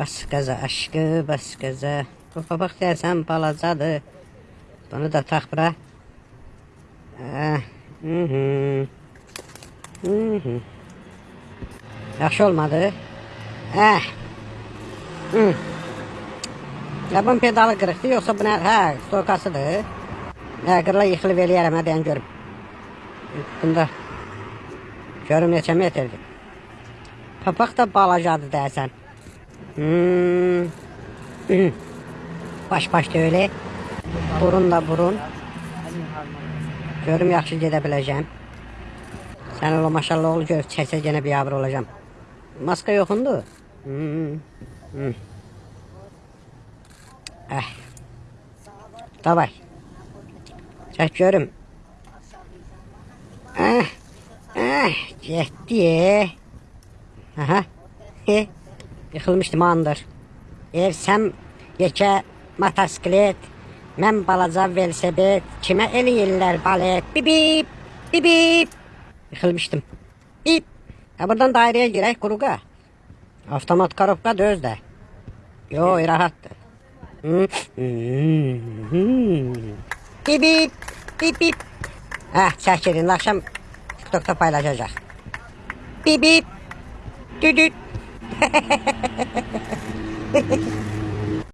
Bas gaza aşkı, bas gaza. Bu papaq deyəsən balacadır. Bunu da tax bura. Ah, mhm. Mhm. Yaxşı olmadı. Eh. Hmm. Ya bunun pedalı qırıqdır, yoxsa bu nə? Hə, stokasıdır. Hə, qırıla yıxılıb eləyərəm, hə, deyən görüm. Bunda görüm neçə metrdir. Papaq da balacadır deyəsən. Hmm. Baş baş da öyle. Burun da burun. Görüm yaxşı gedə biləcəm. Sən ola maşallah ol gör, çəksə yenə bir abır olacağım. Maska yoxundur. Hmm. Hmm. Eh. Davay. Çək görüm. Eh. Eh. Getdi. Aha. He. Yıxılmışdım andır. Evsəm yekə motosiklet, mən balaca velosiped, kimə eləyirlər balet, bibip, bibip. Yıxılmışdım. Bip. Ha buradan daireye girək quruqa. Avtomat korobka döz də. Yo, rahatdır. Bip bip. Hə, çəkirin, akşam TikTokda paylaşacaq. Bip bip. Hehehehe